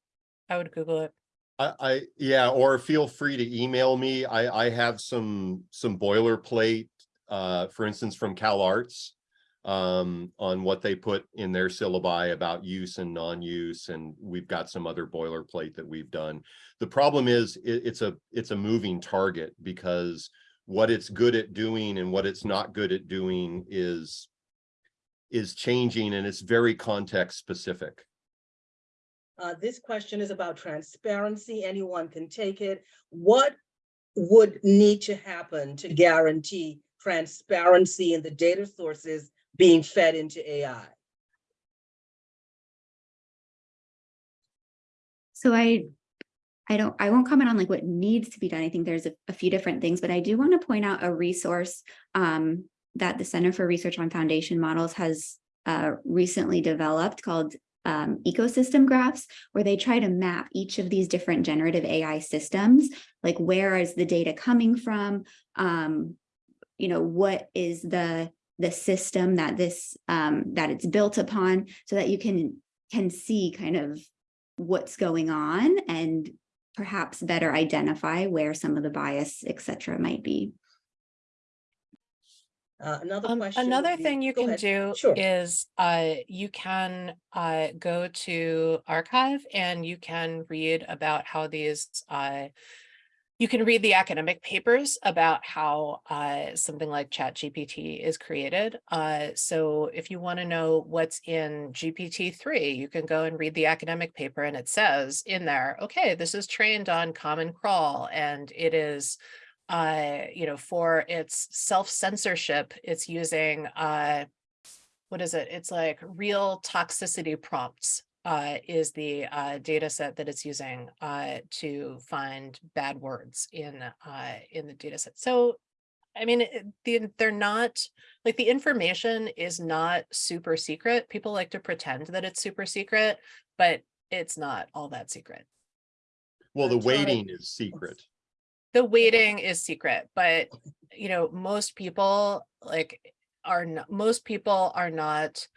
I would Google it. I, I, yeah, or feel free to email me. I, I have some, some boilerplate, uh, for instance, from Cal Arts um, on what they put in their syllabi about use and non-use, and we've got some other boilerplate that we've done. The problem is it, it's a, it's a moving target because what it's good at doing and what it's not good at doing is, is changing and it's very context specific. Uh, this question is about transparency. Anyone can take it. What would need to happen to guarantee transparency in the data sources being fed into AI? So I, I don't, I won't comment on like what needs to be done. I think there's a, a few different things, but I do want to point out a resource um, that the Center for Research on Foundation Models has uh, recently developed called um, ecosystem graphs, where they try to map each of these different generative AI systems, like where is the data coming from? Um, you know, what is the the system that this um, that it's built upon, so that you can can see kind of what's going on and perhaps better identify where some of the bias, et cetera, might be. Uh, another Um, question. another be- thing you go can ahead. do Sure. is, uh, you can, uh, go to arXiv and you can read about how these, uh, you can read the academic papers about how, uh, something like Chat GPT is created. Uh, so if you want to know what's in GPT three, you can go and read the academic paper and it says in there, okay, this is trained on Common Crawl and it is, uh, you know, for its self-censorship, it's using, uh, what is it? It's like real toxicity prompts, uh, is the, uh, data set that it's using, uh, to find bad words in, uh, in the data set. So, I mean, it- they're not, like, the information is not super secret. People like to pretend that it's super secret, but it's not all that secret. Well, the weighting is secret. the weighting is secret, but you know, most people like are not, most people are not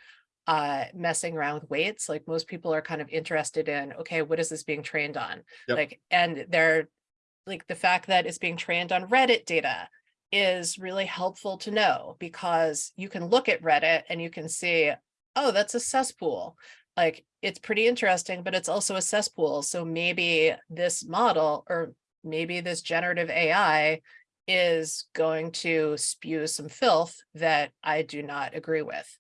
uh messing around with weights. Like most people are kind of interested in, okay, what is this being trained on? Yep. Like, and they're like the fact that it's being trained on Reddit data is really helpful to know because you can look at Reddit and you can see, oh, that's a cesspool. Like it's pretty interesting, but it's also a cesspool. So maybe this model or maybe this generative AI is going to spew some filth that I do not agree with.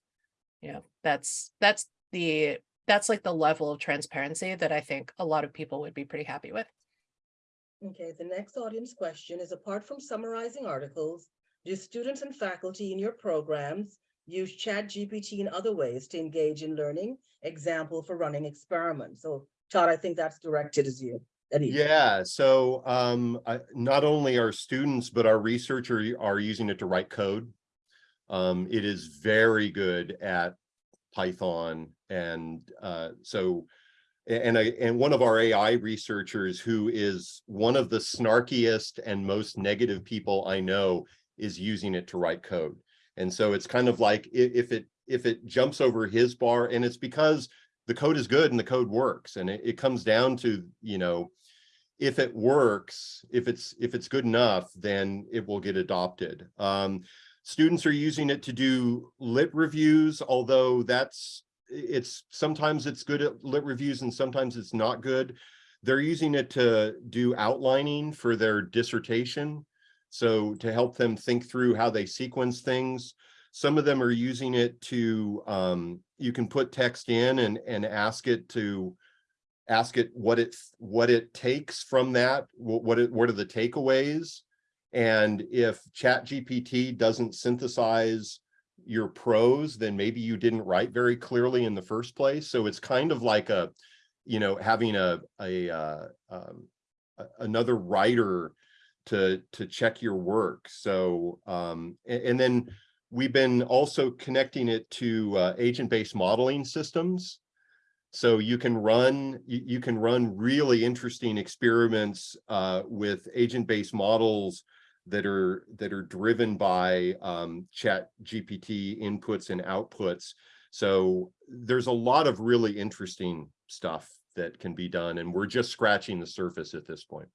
You know, that's, that's the, that's like the level of transparency that I think a lot of people would be pretty happy with. Okay, the next audience question is, apart from summarizing articles, do students and faculty in your programs use Chat GPT in other ways to engage in learning? Example for running experiments. So Todd, I think that's directed as you. at you. Yeah, so um, I, not only our students, but our researchers are using it to write code. Um, it is very good at Python and uh, so and I and one of our AI researchers who is one of the snarkiest and most negative people I know is using it to write code. And so it's kind of like if it if it jumps over his bar and it's because the code is good and the code works and it, it comes down to, you know, if it works, if it's if it's good enough, then it will get adopted. Um, students are using it to do lit reviews, although that's it's sometimes it's good at lit reviews and sometimes it's not good. They're using it to do outlining for their dissertation. So to help them think through how they sequence things. Some of them are using it to, um, you can put text in and, and ask it to ask it what it what it takes from that what it, what are the takeaways and if ChatGPT doesn't synthesize your prose then maybe you didn't write very clearly in the first place. So it's kind of like a you know having a a uh, um, another writer to to check your work. So um a- and, then we've been also connecting it to uh, agent-based modeling systems. So you can run, you, you can run really interesting experiments uh, with agent-based models that are that are driven by um, chat GPT inputs and outputs. So there's a lot of really interesting stuff that can be done and we're just scratching the surface at this point.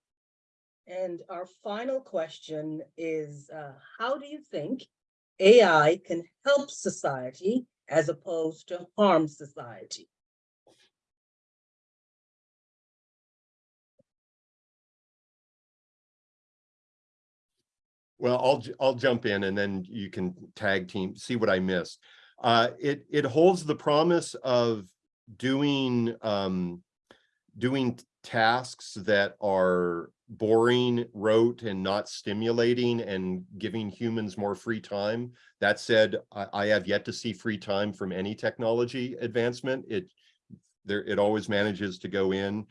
And our final question is, uh, how do you think AI can help society as opposed to harm society? Well, I'll, I'll jump in and then you can tag team, see what I missed. Uh, it, it holds the promise of doing, um, doing tasks that are boring, rote, and not stimulating and giving humans more free time. That said, I, I have yet to see free time from any technology advancement. It there it always manages to go in.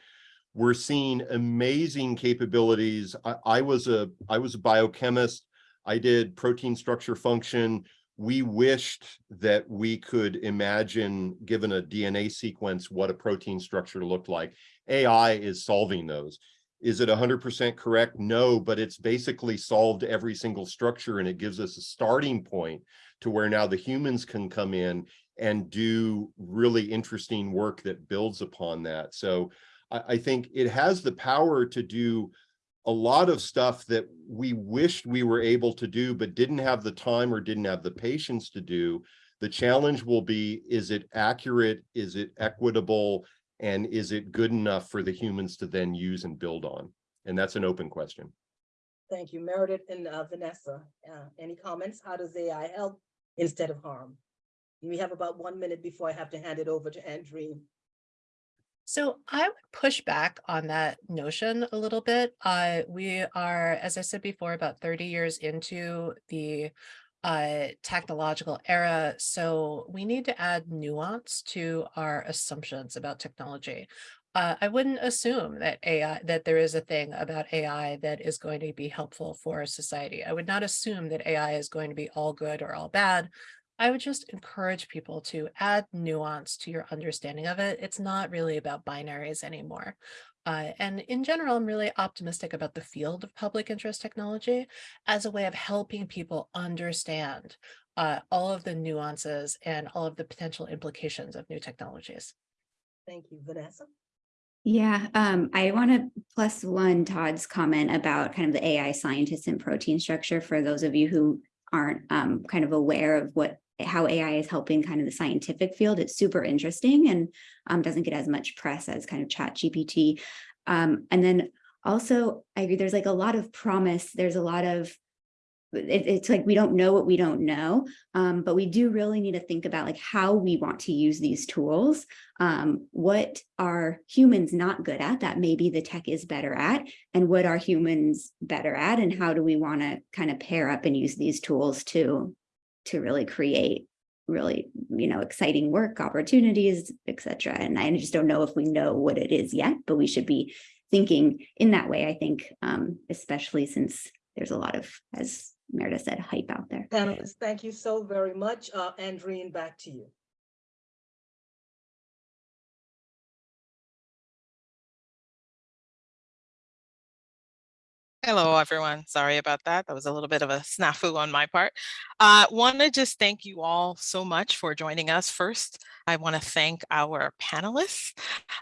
We're seeing amazing capabilities. I, I was a I was a biochemist. I did protein structure function. We wished that we could imagine, given a DNA sequence, what a protein structure looked like. AI is solving those. Is it 100% correct? No, but it's basically solved every single structure and it gives us a starting point to where now the humans can come in and do really interesting work that builds upon that. So I, think it has the power to do a lot of stuff that we wished we were able to do, but didn't have the time or didn't have the patience to do. The challenge will be, is it accurate? Is it equitable? And is it good enough for the humans to then use and build on? And that's an open question. Thank you, Meredith and uh, Vanessa. Uh, Any comments? How does AI help instead of harm? We have about one minute before I have to hand it over to Andreen. So I would push back on that notion a little bit. Uh, we are, as I said before, about 30 years into the uh, technological era. So we need to add nuance to our assumptions about technology. Uh, I wouldn't assume that AI, that there is a thing about AI that is going to be helpful for society. I would not assume that AI is going to be all good or all bad. I would just encourage people to add nuance to your understanding of it. It's not really about binaries anymore. Uh, and in general, I'm really optimistic about the field of public interest technology as a way of helping people understand uh, all of the nuances and all of the potential implications of new technologies. Thank you, Vanessa. Yeah, um, I want to plus one Todd's comment about kind of the AI scientists and protein structure for those of you who aren't um, kind of aware of what how AI is helping kind of the scientific field. It's super interesting and um, doesn't get as much press as kind of chat GPT. Um, and then also, I agree, there's like a lot of promise. There's a lot of, it, it's like we don't know what we don't know, um, but we do really need to think about like how we want to use these tools. Um, what are humans not good at that maybe the tech is better at, and what are humans better at, and how do we want to kind of pair up and use these tools to to really create really, you know, exciting work opportunities, etc. And I just don't know if we know what it is yet, but we should be thinking in that way, I think, um, especially since there's a lot of, as Meredith said, hype out there. Panelists, thank you so very much. Uh, Andreen, back to you. Hello, everyone. Sorry about that. That was a little bit of a snafu on my part. I uh, want to just thank you all so much for joining us. First, I want to thank our panelists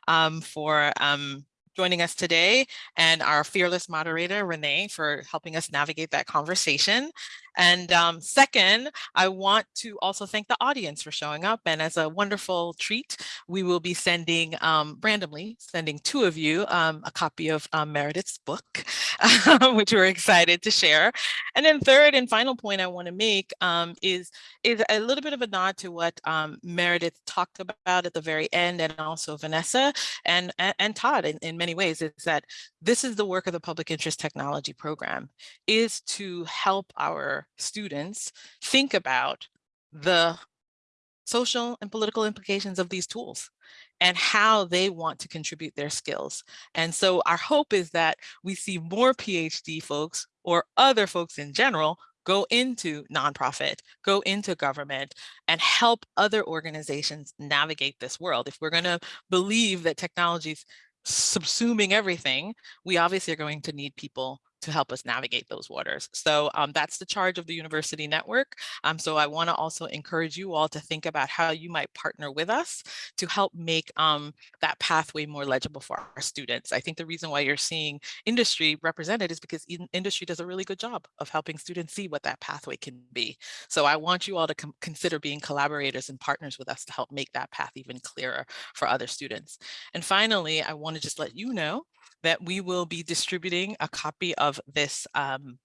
um, for um, joining us today and our fearless moderator, Renee, for helping us navigate that conversation. And um, second, I want to also thank the audience for showing up. And as a wonderful treat, we will be sending um, randomly, sending two of you um, a copy of um, Meredith's book, which we're excited to share. And then third and final point I want to make um, is, is a little bit of a nod to what um, Meredith talked about at the very end and also Vanessa and, and, and Todd in, in many ways is that this is the work of the public interest technology program is to help our students think about the social and political implications of these tools and how they want to contribute their skills. And so our hope is that we see more PhD folks or other folks in general go into nonprofit, go into government, and help other organizations navigate this world. If we're going to believe that technologies subsuming everything, we obviously are going to need people to help us navigate those waters. So um, that's the charge of the university network. Um, so I want to also encourage you all to think about how you might partner with us to help make um, that pathway more legible for our students. I think the reason why you're seeing industry represented is because industry does a really good job of helping students see what that pathway can be. So I want you all to consider being collaborators and partners with us to help make that path even clearer for other students. And finally, I want to just let you know that we will be distributing a copy of this um,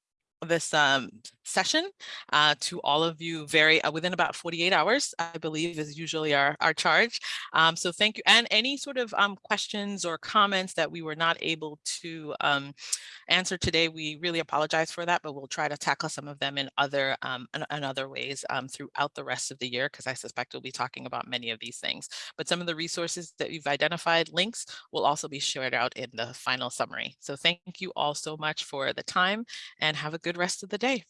this um, session uh, to all of you very uh, within about 48 hours, I believe is usually our, our charge. Um, so thank you. And any sort of um, questions or comments that we were not able to um, answer today, we really apologize for that, but we'll try to tackle some of them in other um, in, in other ways um, throughout the rest of the year, because I suspect we'll be talking about many of these things. But some of the resources that you've identified, links, will also be shared out in the final summary. So thank you all so much for the time and have a good rest of the day.